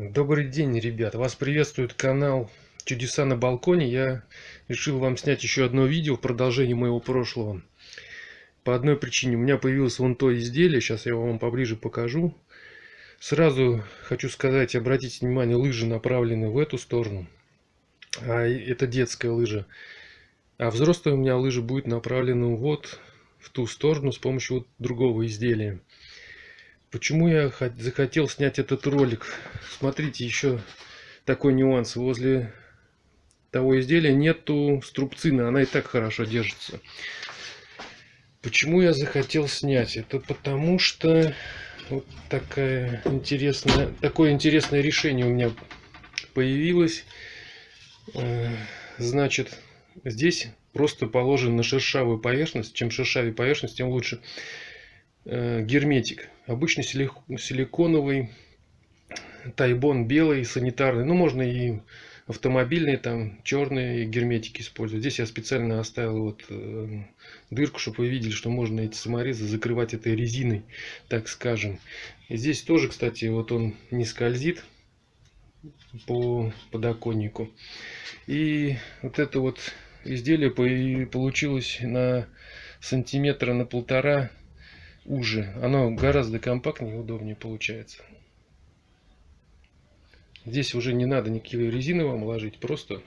Добрый день, ребят! Вас приветствует канал Чудеса на балконе. Я решил вам снять еще одно видео в продолжении моего прошлого. По одной причине. У меня появилось вон то изделие. Сейчас я вам поближе покажу. Сразу хочу сказать, обратите внимание, лыжи направлены в эту сторону. А это детская лыжа. А взрослая у меня лыжа будет направлена вот в ту сторону с помощью вот другого изделия. Почему я захотел снять этот ролик? Смотрите, еще такой нюанс. Возле того изделия нету струбцины, она и так хорошо держится. Почему я захотел снять? Это потому что вот такая интересная, такое интересное решение у меня появилось. Э, значит, здесь просто положен на шершавую поверхность. Чем шершавее поверхность, тем лучше. Э, герметик. Обычный силиконовый, тайбон белый, санитарный. Ну, можно и автомобильные, там, черные герметики использовать. Здесь я специально оставил вот э, дырку, чтобы вы видели, что можно эти саморезы закрывать этой резиной, так скажем. И здесь тоже, кстати, вот он не скользит по подоконнику. И вот это вот изделие получилось на сантиметра на полтора уже. Оно гораздо компактнее и удобнее получается. Здесь уже не надо никакие резины вам ложить, просто,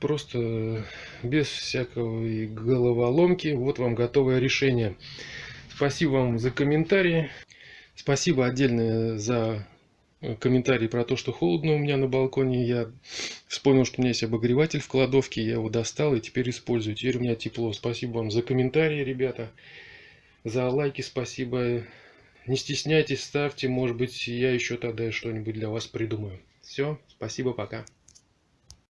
просто без всякого головоломки. Вот вам готовое решение. Спасибо вам за комментарии. Спасибо отдельное за комментарий про то, что холодно у меня на балконе. Я вспомнил, что у меня есть обогреватель в кладовке. Я его достал и теперь использую. Теперь у меня тепло. Спасибо вам за комментарии, ребята. За лайки спасибо. Не стесняйтесь, ставьте. Может быть, я еще тогда что-нибудь для вас придумаю. Все, спасибо, пока.